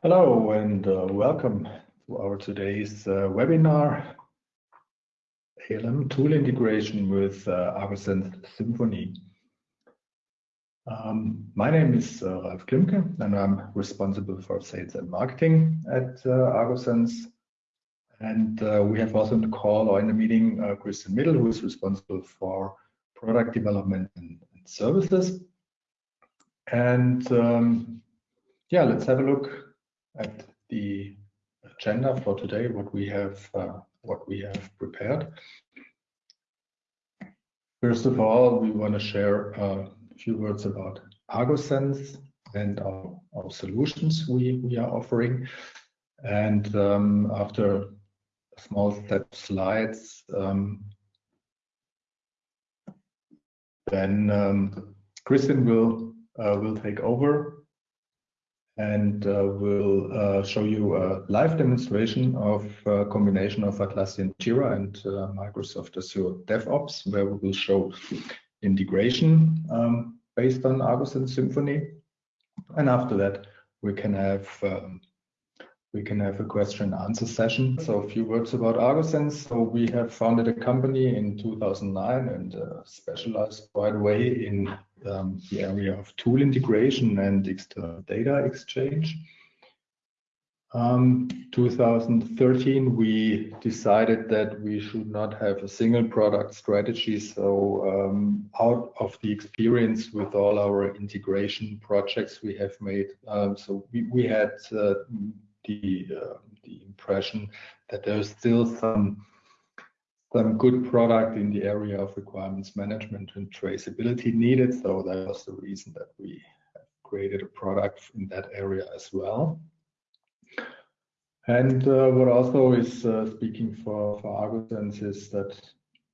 Hello and uh, welcome to our today's uh, webinar, ALM tool integration with uh, Agosense Symphony. Um, my name is uh, Ralf Klimke and I'm responsible for sales and marketing at uh, Agosense. And uh, we have also in the call or in the meeting uh, Christian Middle, who is responsible for product development and, and services. And um, yeah, let's have a look at the agenda for today, what we have uh, what we have prepared. First of all, we want to share uh, a few words about Agosense and our, our solutions we, we are offering. And um, after a small set of slides, um, then um, Christian will uh, will take over and uh, we'll uh, show you a live demonstration of a combination of Atlassian Jira and uh, Microsoft Azure DevOps, where we will show integration um, based on Agosense Symphony. And after that, we can have um, we can have a question and answer session. So a few words about Agosense. So we have founded a company in 2009 and uh, specialized right away in um, the area of tool integration and external data exchange. Um, 2013, we decided that we should not have a single product strategy. So um, out of the experience with all our integration projects we have made, um, so we, we had uh, the, uh, the impression that there's still some some good product in the area of requirements management and traceability needed. So that was the reason that we created a product in that area as well. And uh, what also is uh, speaking for, for Agosense is that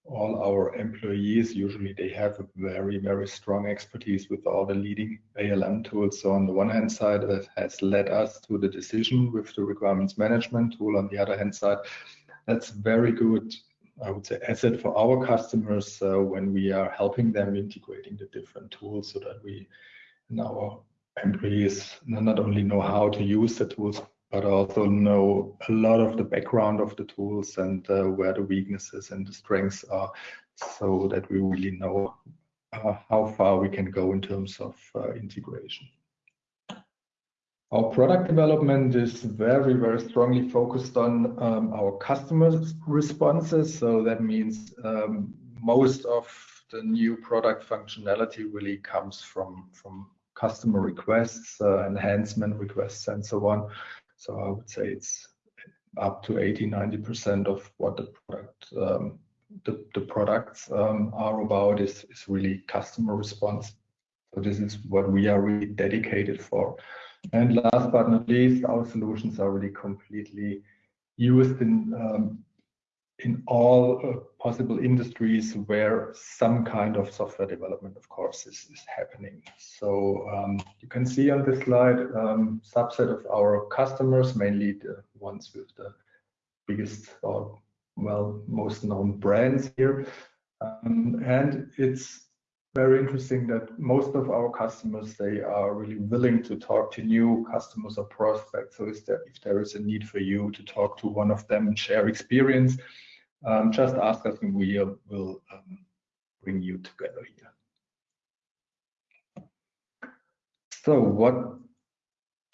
all our employees, usually they have a very, very strong expertise with all the leading ALM tools. So on the one hand side, that has led us to the decision with the requirements management tool. On the other hand side, that's very good I would say, asset for our customers uh, when we are helping them integrating the different tools so that we and our employees not only know how to use the tools, but also know a lot of the background of the tools and uh, where the weaknesses and the strengths are so that we really know uh, how far we can go in terms of uh, integration. Our product development is very, very strongly focused on um, our customers' responses. So that means um, most of the new product functionality really comes from, from customer requests, uh, enhancement requests, and so on. So I would say it's up to 80, 90% of what the product um, products are about is really customer response. So this is what we are really dedicated for. And last but not least, our solutions are really completely used in um, in all uh, possible industries where some kind of software development, of course, is, is happening. So um, you can see on this slide um, subset of our customers, mainly the ones with the biggest or well most known brands here. Um, and it's very interesting that most of our customers they are really willing to talk to new customers or prospects. So there, if there is a need for you to talk to one of them and share experience um, just ask us and we will um, bring you together here. So what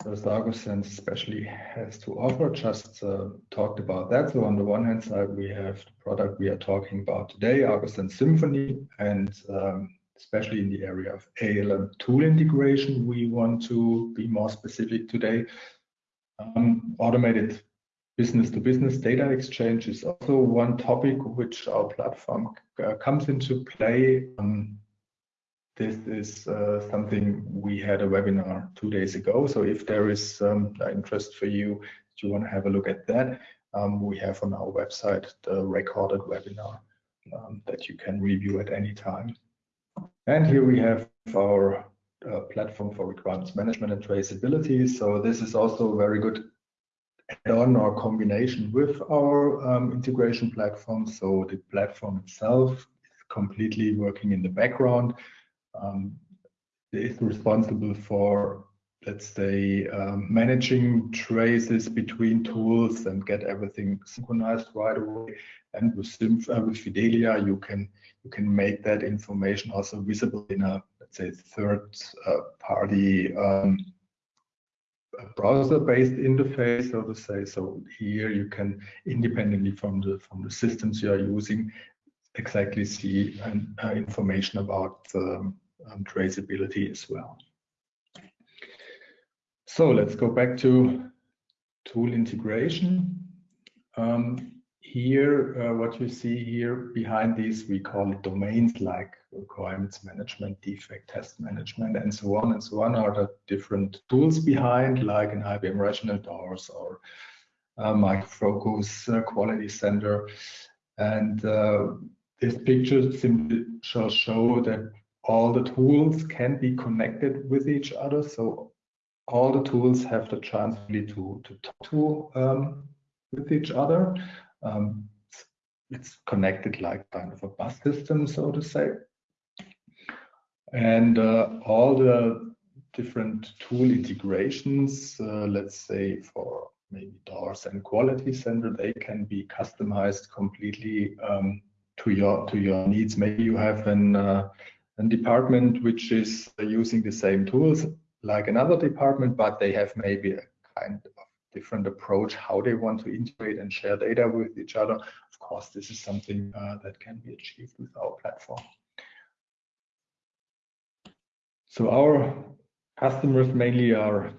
does Agosense especially has to offer? Just uh, talked about that. So on the one hand side we have the product we are talking about today Argosense Symphony and um, especially in the area of ALM tool integration, we want to be more specific today. Um, automated business-to-business -business data exchange is also one topic which our platform uh, comes into play. Um, this is uh, something we had a webinar two days ago. So if there is um, interest for you, if you want to have a look at that, um, we have on our website the recorded webinar um, that you can review at any time. And here we have our uh, platform for requirements management and traceability. So this is also a very good add-on or combination with our um, integration platform. So the platform itself is completely working in the background. Um, it is responsible for let's say, um, managing traces between tools and get everything synchronized right away. And with, uh, with Fidelia, you can you can make that information also visible in a let's say third uh, party um, browser-based interface, so to say. So here you can, independently from the from the systems you are using, exactly see uh, information about um, traceability as well. So let's go back to tool integration. Um, here, uh, what you see here behind these, we call it domains like requirements management, defect test management, and so on and so on are the different tools behind, like an IBM Rational Doors or uh, Micro Focus uh, Quality Center. And uh, this picture simply shall show that all the tools can be connected with each other. So all the tools have the chance really to, to talk to um, with each other. Um, it's connected like kind of a bus system, so to say. And uh, all the different tool integrations, uh, let's say for maybe doors and quality center, they can be customized completely um, to your to your needs. Maybe you have an uh, a department which is using the same tools like another department, but they have maybe a kind of different approach how they want to integrate and share data with each other. Of course, this is something uh, that can be achieved with our platform. So our customers mainly are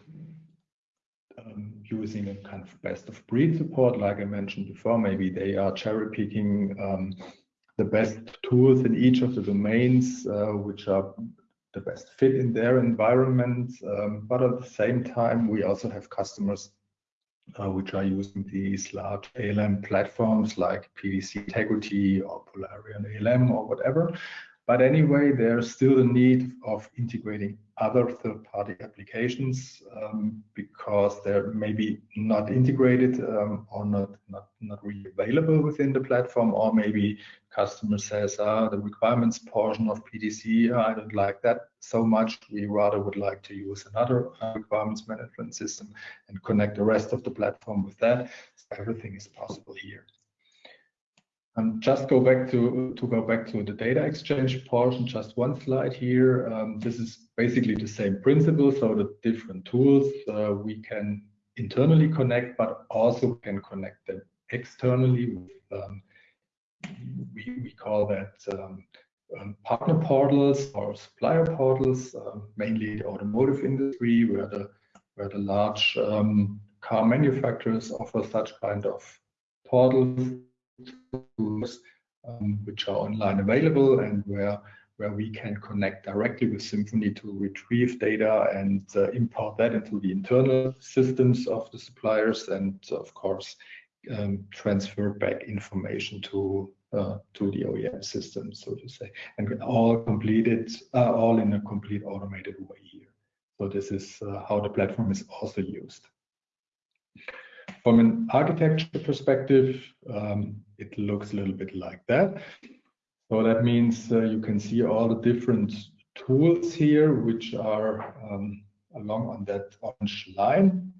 um, using a kind of best of breed support, like I mentioned before. Maybe they are cherry picking um, the best tools in each of the domains, uh, which are the best fit in their environment. Um, but at the same time, we also have customers uh, which are using these large ALM platforms like PTC Integrity or Polarion ALM or whatever. But anyway, there's still a need of integrating other third-party applications um, because they're maybe not integrated um, or not, not, not really available within the platform, or maybe customer says, ah, the requirements portion of PTC, I don't like that so much. We rather would like to use another uh, requirements management system and connect the rest of the platform with that. So everything is possible here. And just go back to, to go back to the data exchange portion, just one slide here. Um, this is basically the same principle. So the different tools uh, we can internally connect, but also can connect them externally. With, um, we, we call that um, um partner portals or supplier portals, uh, mainly the automotive industry, where the where the large um, car manufacturers offer such kind of portals tools um, which are online available and where where we can connect directly with Symphony to retrieve data and uh, import that into the internal systems of the suppliers and of course um, transfer back information to uh, to the OEM system, so to say, and all completed, uh, all in a complete automated way here. So this is uh, how the platform is also used. From an architecture perspective, um, it looks a little bit like that. So that means uh, you can see all the different tools here, which are um, along on that orange line.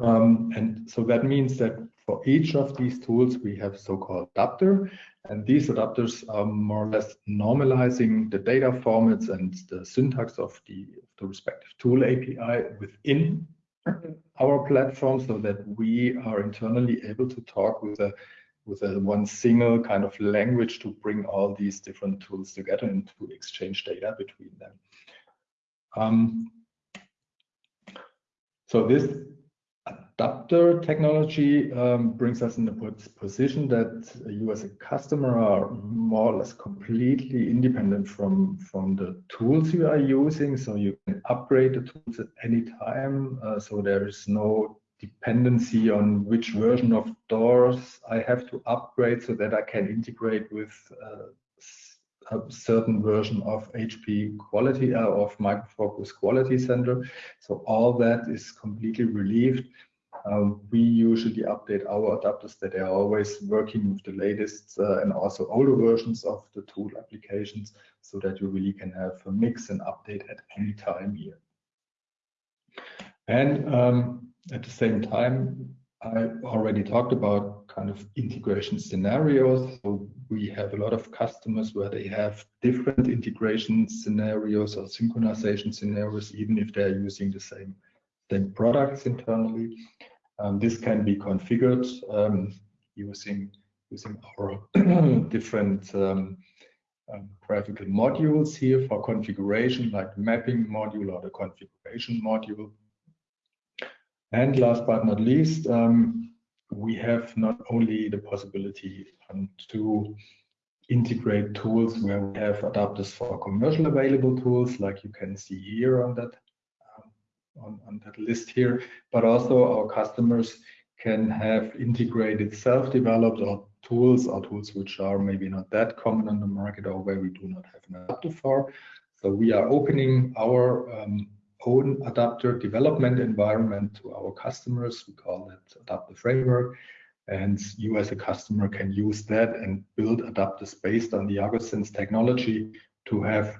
Um, and so that means that for each of these tools, we have so-called adapter, and these adapters are more or less normalizing the data formats and the syntax of the, the respective tool API within our platform so that we are internally able to talk with a with a one single kind of language to bring all these different tools together and to exchange data between them. Um, so this adapter technology um, brings us in a position that you as a customer are more or less completely independent from, from the tools you are using. So you can upgrade the tools at any time. Uh, so there is no dependency on which version of doors I have to upgrade so that I can integrate with uh, a certain version of HP quality uh, of Micro Focus Quality Center. So all that is completely relieved um, we usually update our adapters that are always working with the latest uh, and also older versions of the tool applications so that you really can have a mix and update at any time here. And um, at the same time, I already talked about kind of integration scenarios. So we have a lot of customers where they have different integration scenarios or synchronization scenarios, even if they're using the same, same products internally. Um, this can be configured um, using using our different um, um, graphical modules here for configuration, like mapping module or the configuration module. And last but not least, um, we have not only the possibility um, to integrate tools where we have adapters for commercial available tools, like you can see here on that um, on, on that list here, but also our customers can have integrated self-developed or tools or tools which are maybe not that common on the market or where we do not have an adapter for. So we are opening our um, own adapter development environment to our customers. We call that adapter framework. And you as a customer can use that and build adapters based on the Agosense technology to have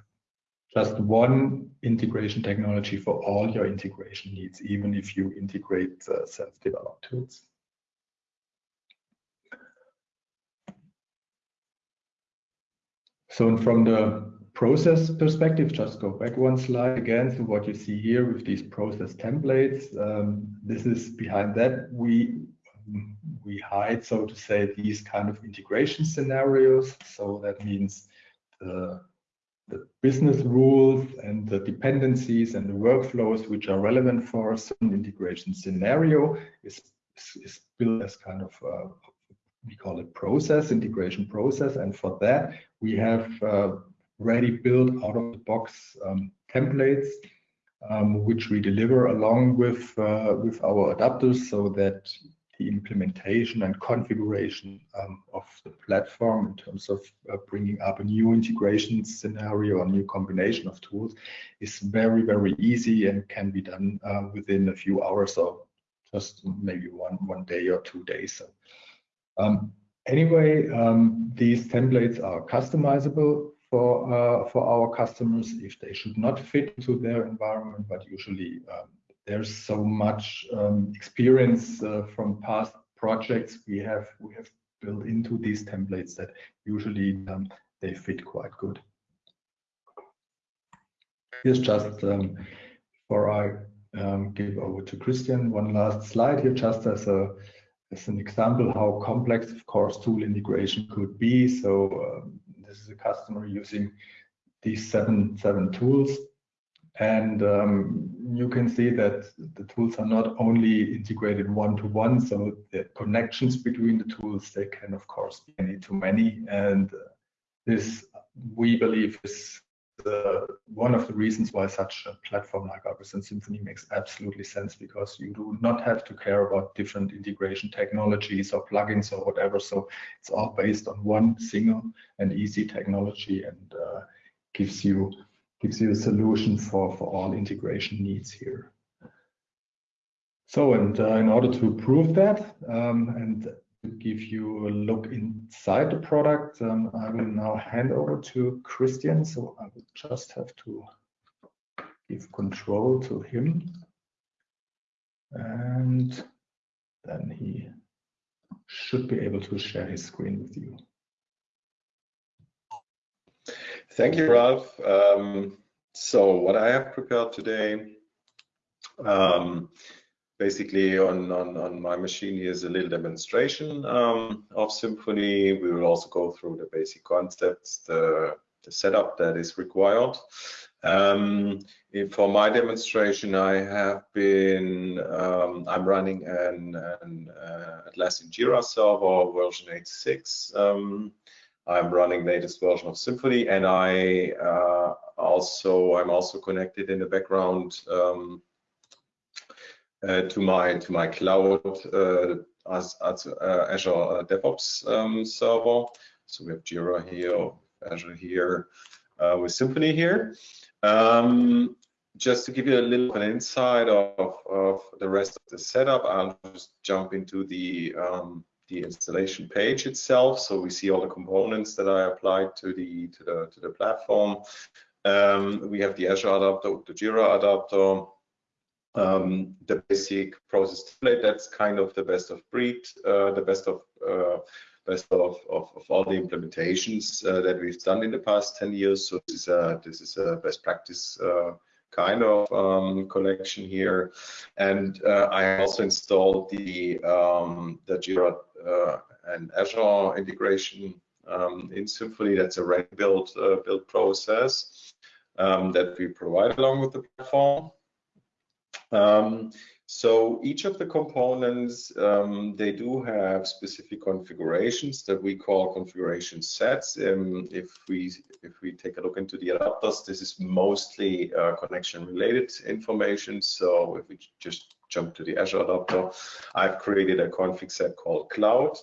just one integration technology for all your integration needs, even if you integrate uh, self-developed tools. So from the process perspective, just go back one slide again. So what you see here with these process templates, um, this is behind that we we hide, so to say, these kind of integration scenarios. So that means the, the business rules and the dependencies and the workflows which are relevant for a certain integration scenario is, is built as kind of uh, we call it process, integration process. And for that, we have uh, ready built out of the box um, templates, um, which we deliver along with, uh, with our adapters so that the implementation and configuration um, of the platform in terms of uh, bringing up a new integration scenario, or new combination of tools is very, very easy and can be done uh, within a few hours or just maybe one, one day or two days. So um, anyway, um, these templates are customizable for uh, for our customers if they should not fit into their environment, but usually um, there's so much um, experience uh, from past projects we have we have built into these templates that usually um, they fit quite good. Here's just um, before I um, give over to Christian one last slide here, just as a as an example how complex, of course, tool integration could be. So um, this is a customer using these seven seven tools, and um, you can see that the tools are not only integrated one to one, so the connections between the tools they can of course be any to many, and this we believe is the, one of the reasons why such a platform like Agosense Symphony makes absolutely sense because you do not have to care about different integration technologies or plugins or whatever. So it's all based on one single and easy technology and uh, gives you gives you a solution for for all integration needs here. So and uh, in order to prove that um, and give you a look inside the product. Um, I will now hand over to Christian. So I will just have to give control to him. And then he should be able to share his screen with you. Thank you, Ralph. Um, so what I have prepared today, um, basically on, on, on my machine here is a little demonstration um, of Symphony. We will also go through the basic concepts, the, the setup that is required. Um, for my demonstration, I have been, um, I'm running an, an uh, Atlassian Jira server version 8.6. Um, I'm running latest version of Symphony and I uh, also, I'm also connected in the background um, to my to my cloud uh, as, as uh, Azure DevOps um, server. So we have Jira here, Azure here, with Symphony here. Um, just to give you a little an insight of, of the rest of the setup, I'll just jump into the um, the installation page itself. So we see all the components that I applied to the to the to the platform. Um, we have the Azure adapter, the Jira adapter, um, the basic process template. That's kind of the best of breed, uh, the best of uh, best of, of, of, all the implementations uh, that we've done in the past 10 years. So this is a, this is a best practice uh, kind of um, collection here. And uh, I also installed the, um, the Jira uh, and Azure integration um, in Symphony. That's a ready build, build process um, that we provide along with the platform. Um, so each of the components, um, they do have specific configurations that we call configuration sets. Um, if we if we take a look into the adapters, this is mostly uh, connection related information. So if we just jump to the Azure adapter, I've created a config set called cloud.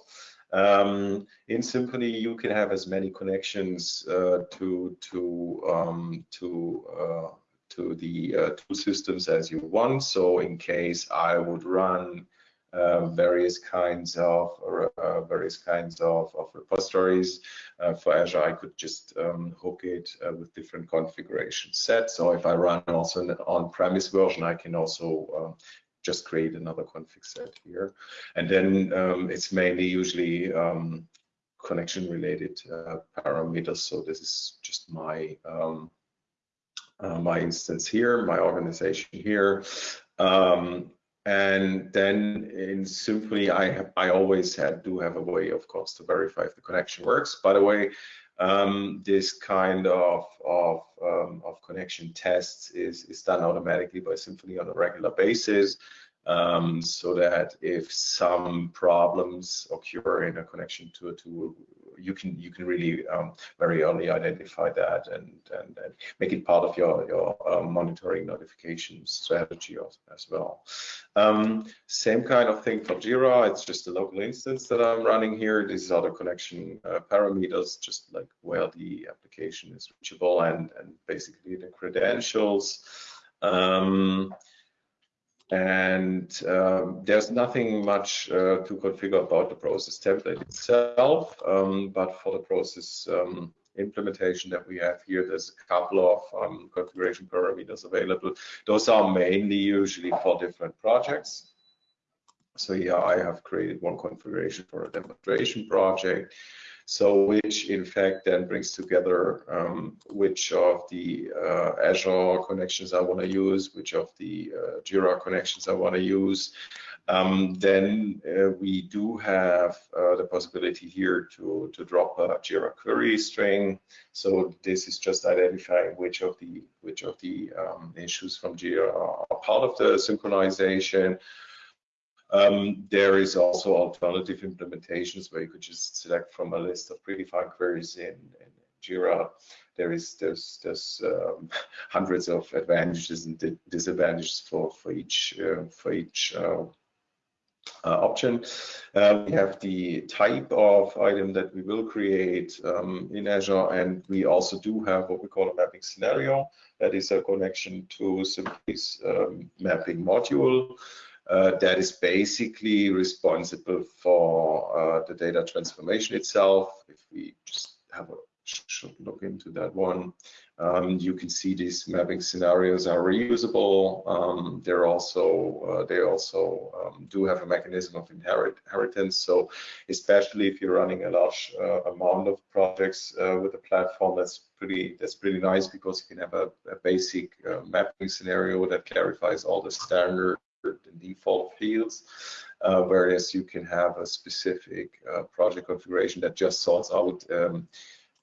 Um, in Symphony, you can have as many connections uh, to to um, to uh, to the uh, systems as you want. So in case I would run uh, various kinds of uh, various kinds of, of repositories uh, for Azure, I could just um, hook it uh, with different configuration sets. So if I run also an on-premise version, I can also um, just create another config set here. And then um, it's mainly usually um, connection related uh, parameters. So this is just my um, uh, my instance here, my organization here. Um, and then in Symphony, I have, I always had do have a way, of course, to verify if the connection works. By the way, um, this kind of of, um, of connection tests is is done automatically by Symphony on a regular basis um, so that if some problems occur in a connection to a tool, you can you can really um, very early identify that and, and, and make it part of your your uh, monitoring notification strategy as, as well. Um, same kind of thing for Jira. It's just a local instance that I'm running here. These are the connection uh, parameters, just like where the application is reachable and and basically the credentials. Um, and um, there's nothing much uh, to configure about the process template itself, um, but for the process um, implementation that we have here, there's a couple of um, configuration parameters available. Those are mainly usually for different projects. So here I have created one configuration for a demonstration project. So which in fact then brings together um, which of the uh, Azure connections I want to use, which of the uh, Jira connections I want to use. Um, then uh, we do have uh, the possibility here to, to drop a Jira query string. So this is just identifying which of the which of the um, issues from Jira are part of the synchronization. Um, there is also alternative implementations where you could just select from a list of predefined queries in, in Jira. There is there's there's um, hundreds of advantages and disadvantages for for each uh, for each uh, uh, option. Uh, we have the type of item that we will create um, in Azure, and we also do have what we call a mapping scenario. That is a connection to Symphony's um, mapping module. Uh, that is basically responsible for uh, the data transformation itself. If we just have a should look into that one. Um, you can see these mapping scenarios are reusable. Um, they're also uh, they also um, do have a mechanism of inherit inheritance. So especially if you're running a large uh, amount of projects uh, with a platform, that's pretty that's pretty nice because you can have a, a basic uh, mapping scenario that clarifies all the standard default fields, uh, whereas you can have a specific uh, project configuration that just sorts out um,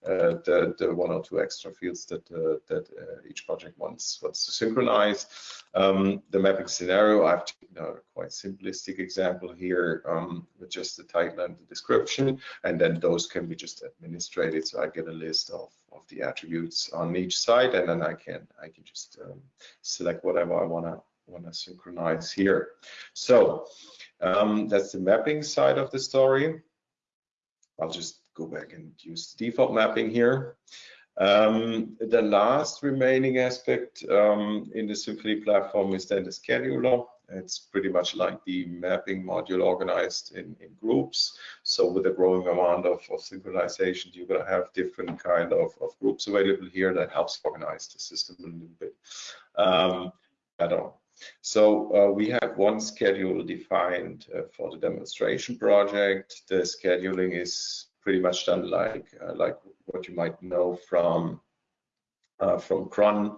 uh, the, the, one or two extra fields that uh, that uh, each project wants wants to synchronize. Um, the mapping scenario, I've taken a quite simplistic example here um, with just the title and the description, and then those can be just administrated. So I get a list of of the attributes on each side, and then I can I can just um, select whatever I want to want to synchronize here. So um, that's the mapping side of the story. I'll just go back and use the default mapping here. Um, the last remaining aspect um, in the Symphony platform is then the scheduler. It's pretty much like the mapping module organized in, in groups. So with a growing amount of, of synchronization, you're going to have different kind of, of groups available here that helps organize the system a little bit um, better. So uh, we have one schedule defined uh, for the demonstration project. The scheduling is pretty much done like uh, like what you might know from uh, from cron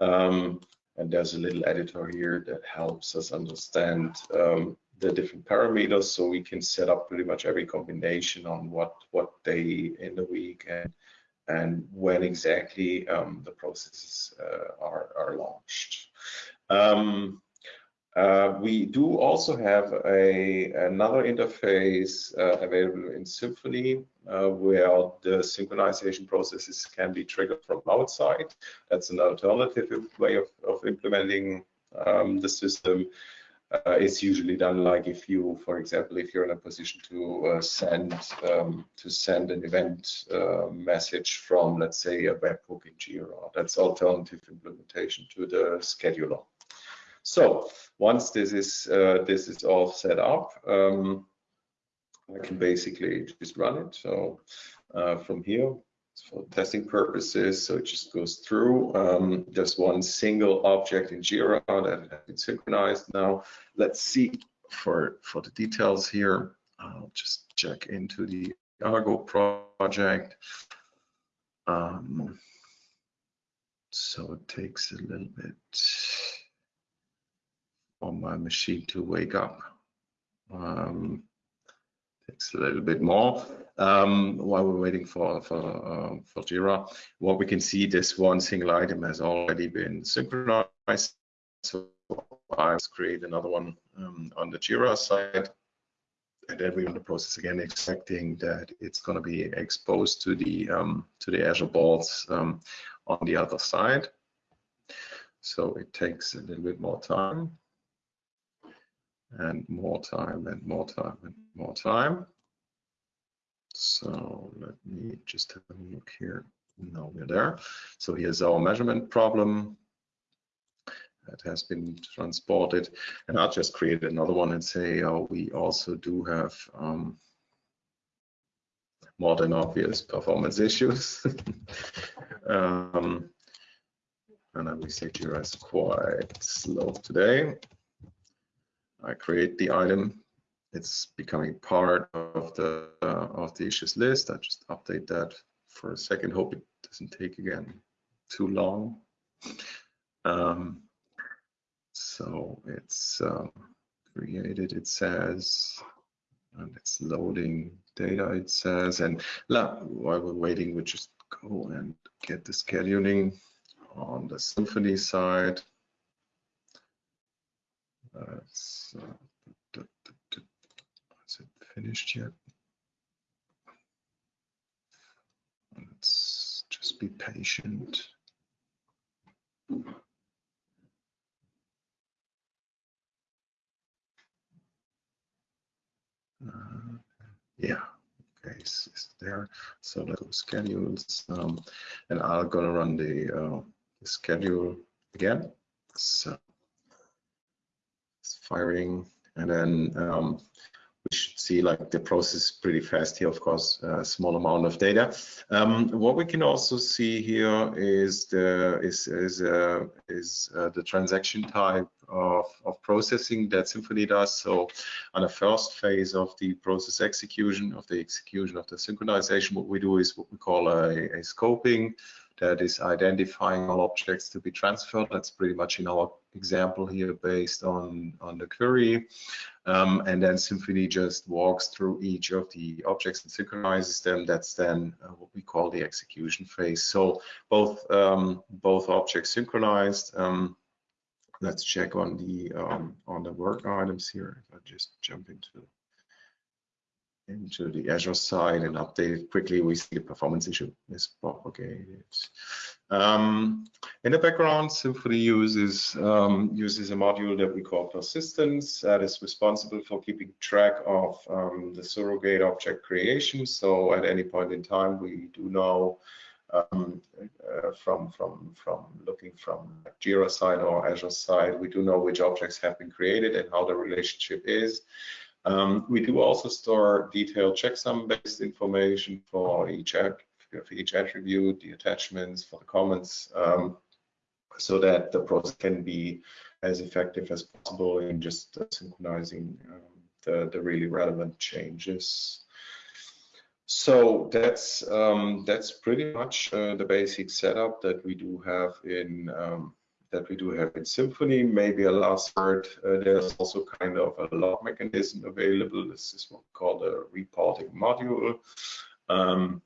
um, and there's a little editor here that helps us understand um, the different parameters so we can set up pretty much every combination on what what day in the week and and when exactly um, the processes uh, are, are launched. Um, uh, we do also have a another interface uh, available in Symphony uh, where the synchronization processes can be triggered from outside. That's an alternative way of, of implementing um, the system. Uh, it's usually done like if you, for example, if you're in a position to uh, send um, to send an event uh, message from, let's say, a webhook in Jira. That's alternative implementation to the scheduler. So once this is uh, this is all set up, um, I can basically just run it. So uh, from here, for testing purposes, so it just goes through. Um, just one single object in Jira that has been synchronized. Now let's see for for the details here. I'll just check into the Argo project. Um, so it takes a little bit on my machine to wake up. Um, takes a little bit more um, while we're waiting for for uh, for Jira. What we can see, this one single item has already been synchronized. So I create another one um, on the Jira side. And then we're in the process again, expecting that it's going to be exposed to the um, to the Azure boards um, on the other side. So it takes a little bit more time and more time and more time and more time. So let me just have a look here. Now we're there. So here's our measurement problem that has been transported. And I'll just create another one and say, oh, we also do have um, more than obvious performance issues. um, and then we say Jira is quite slow today. I create the item. It's becoming part of the uh, of the issues list. I just update that for a second. Hope it doesn't take again too long. Um, so it's um, created. It says, and it's loading data. It says, and la, while we're waiting, we just go and get the scheduling on the Symphony side. That's, is it finished yet? Let's just be patient. Uh, yeah, okay, it's, there. So let's go schedules, um, and I'm gonna run the, uh, the schedule again. So firing, and then um, we should see like the process pretty fast here, of course, a small amount of data. Um, what we can also see here is the is is uh, is uh, the transaction type of, of processing that symphony does. So on the first phase of the process execution, of the execution of the synchronization, what we do is what we call a, a scoping that is identifying all objects to be transferred. That's pretty much in our example here based on, on the query. Um, and then Symphony just walks through each of the objects and synchronizes them. That's then uh, what we call the execution phase. So both um, both objects synchronized. Um, let's check on the um, on the work items here. If I just jump into into the Azure side and update quickly, we see the performance issue is propagated. Um, in the background, Symphony uses um, uses a module that we call persistence that is responsible for keeping track of um, the surrogate object creation. So at any point in time, we do know um, uh, from from from looking from Jira side or Azure side, we do know which objects have been created and how the relationship is. Um, we do also store detailed checksum-based information for each, for each attribute, the attachments, for the comments, um, so that the process can be as effective as possible in just synchronizing um, the, the really relevant changes. So that's um, that's pretty much uh, the basic setup that we do have in um, that we do have in Symphony. Maybe a last word, uh, there's also kind of a log mechanism available. This is what we call a reporting module. Um,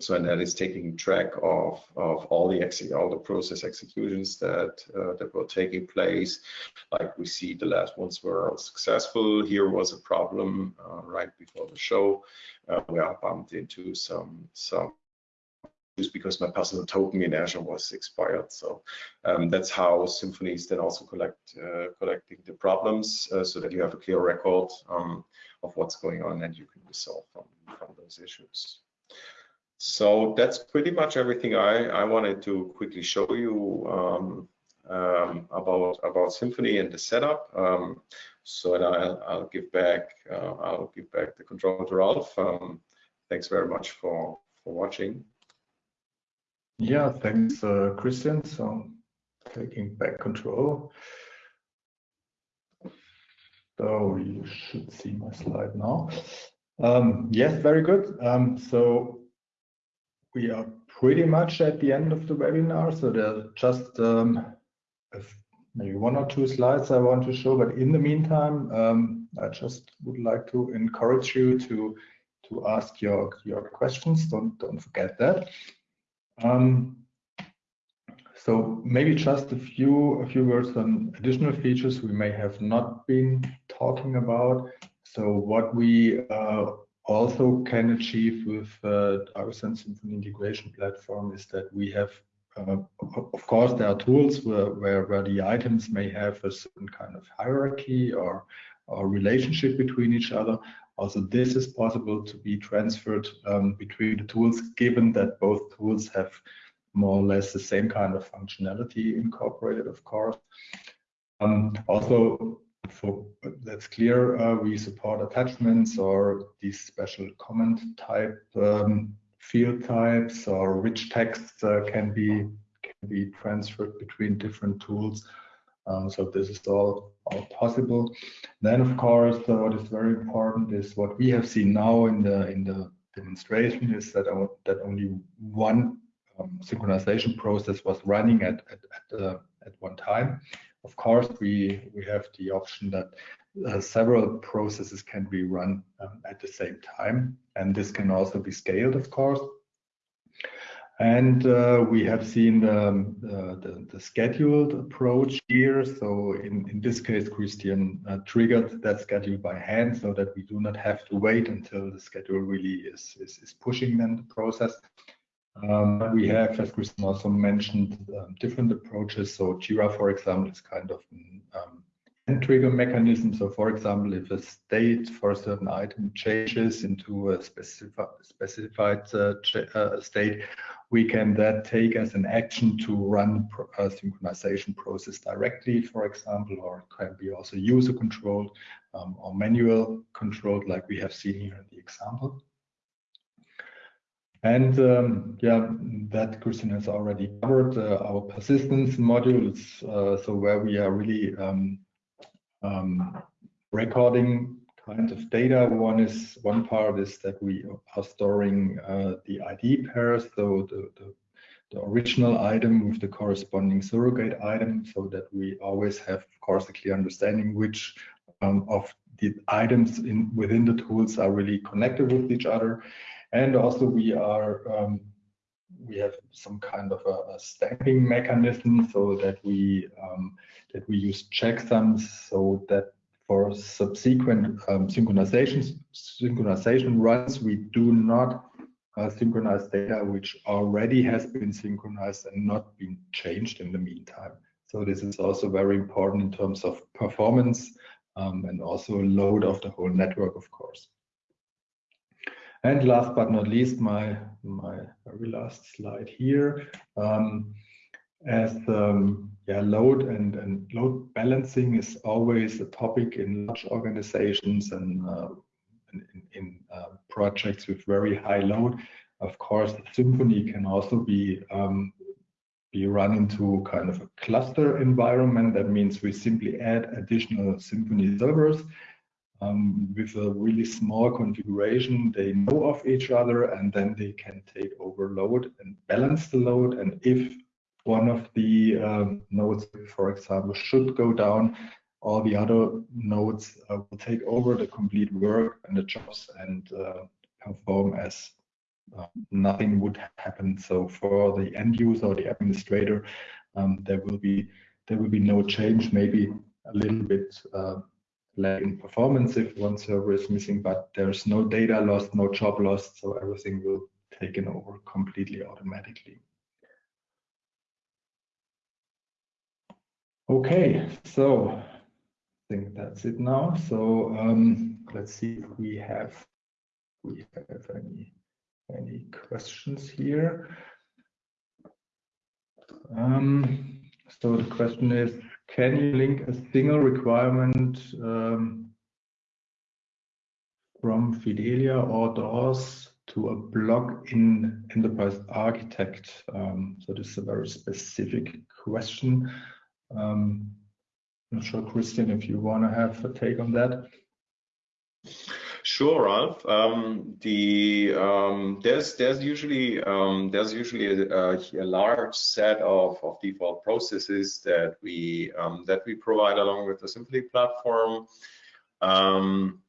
so and that is taking track of, of all the all the process executions that uh, that were taking place. Like we see the last ones were successful. Here was a problem uh, right before the show uh, I bumped into some some because my personal token in Azure was expired. So um, that's how Symphony is then also collect uh, collecting the problems uh, so that you have a clear record um, of what's going on and you can resolve from, from those issues. So that's pretty much everything I, I wanted to quickly show you um, um, about about Symphony and the setup. Um, so I'll, I'll, give back uh, I'll give back the control to Ralph. Um, thanks very much for for watching. Yeah, thanks, uh, Christian. So taking back control. So you should see my slide now. Um, yes, very good. Um, so we are pretty much at the end of the webinar. So there are just um, maybe one or two slides I want to show, but in the meantime, um, I just would like to encourage you to to ask your your questions. Don't don't forget that. Um, so maybe just a few a few words on additional features we may have not been talking about. So what we uh, also can achieve with uh, Agosense Symphony integration platform is that we have, uh, of course, there are tools where, where, where the items may have a certain kind of hierarchy or, or relationship between each other. Also, this is possible to be transferred um, between the tools, given that both tools have more or less the same kind of functionality incorporated, of course. Um, also, for that's clear, uh, we support attachments or these special comment type um, field types or rich text uh, can be can be transferred between different tools. Um, so this is all, all possible. Then, of course, uh, what is very important is what we have seen now in the in the demonstration is that uh, that only one um, synchronization process was running at at at, uh, at one time. Of course, we, we have the option that uh, several processes can be run um, at the same time, and this can also be scaled, of course. And uh, we have seen the, the, the, scheduled approach here. So in, this case, Christian uh, triggered that schedule by hand so that we do not have to wait until the schedule really is, is, is pushing then the process. Um, we have, as Christian also mentioned, um, different approaches. So Jira, for example, is kind of trigger mechanism. So for example, if a state for a certain item changes into a specifi specified uh, uh, state, we can then take as an action to run a synchronization process directly, for example, or it can be also user controlled um, or manual controlled like we have seen here in the example. And um, yeah, that Christian has already covered uh, our persistence modules. Uh, so where we are really um, um, recording kind of data. One is one part is that we are storing uh, the ID pairs, so the, the, the original item with the corresponding surrogate item, so that we always have, of course, a clear understanding which um, of the items in within the tools are really connected with each other. And also we are um, we have some kind of a, a, stamping mechanism so that we um, that we use checksums so that for subsequent um, synchronization synchronization runs we do not uh, synchronize data which already has been synchronized and not been changed in the meantime. So this is also very important in terms of performance um, and also load of the whole network, of course. And last but not least, my, my very last slide here. Um, as um, yeah, load and, and load balancing is always a topic in large organizations and uh, in, in uh, projects with very high load. Of course, Symphony can also be um, be run into kind of a cluster environment. That means we simply add additional Symphony servers um, with a really small configuration. They know of each other and then they can take over load and balance the load. And if one of the um, nodes, for example, should go down, all the other nodes uh, will take over the complete work and the jobs and uh, perform as uh, nothing would happen. So for the end user or the administrator, um, there will be there will be no change. Maybe a little bit uh, lag in performance if one server is missing, but there's no data lost, no job lost, so everything will taken over completely automatically. Okay, so I think that's it now. So um, let's see if we have we have any any questions here. Um, so the question is, can you link a single requirement um, from Fidelia or DOORS to a block in Enterprise Architect? Um, so this is a very specific question. Um, I'm not sure, Christian, if you want to have a take on that. Sure, Ralph. Um, the um, there's there's usually um, there's usually a, a, large set of, of default processes that we um, that we provide along with the Symphony platform. Um,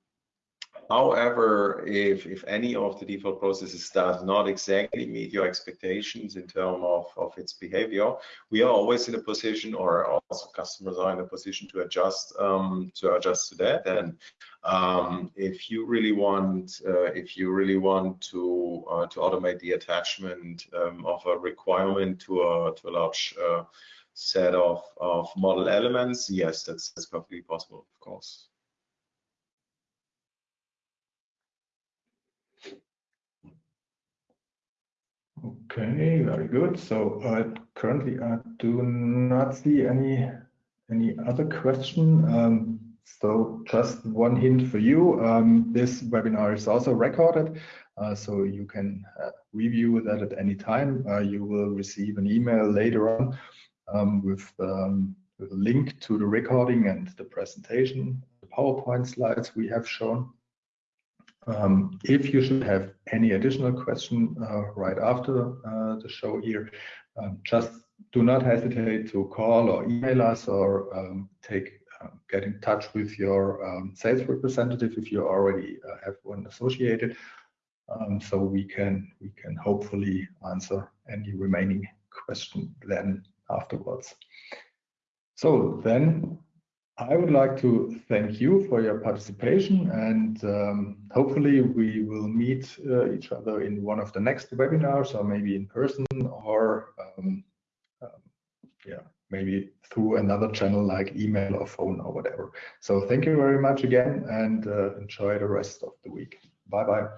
However, if, if any of the default processes does not exactly meet your expectations in terms of, of its behavior, we are always in a position, or also customers are in a position to adjust um, to adjust to that. And um, if you really want, uh, if you really want to uh, to automate the attachment um, of a requirement to a to a large uh, set of of model elements, yes, that's that's perfectly possible, of course. Okay, very good. So uh, currently I do not see any any other question. Um, so just one hint for you. Um, this webinar is also recorded, uh, so you can uh, review that at any time. Uh, you will receive an email later on um, with, um, a link to the recording and the presentation, the PowerPoint slides we have shown. Um, if you should have any additional question uh, right after uh, the show here, um, just do not hesitate to call or email us or um, take get in touch with your um, sales representative if you already uh, have one associated, um, so we can we can hopefully answer any remaining question then afterwards. So then I would like to thank you for your participation and um, hopefully we will meet uh, each other in one of the next webinars or maybe in person or um, um, maybe through another channel like email or phone or whatever. So thank you very much again and uh, enjoy the rest of the week. Bye bye.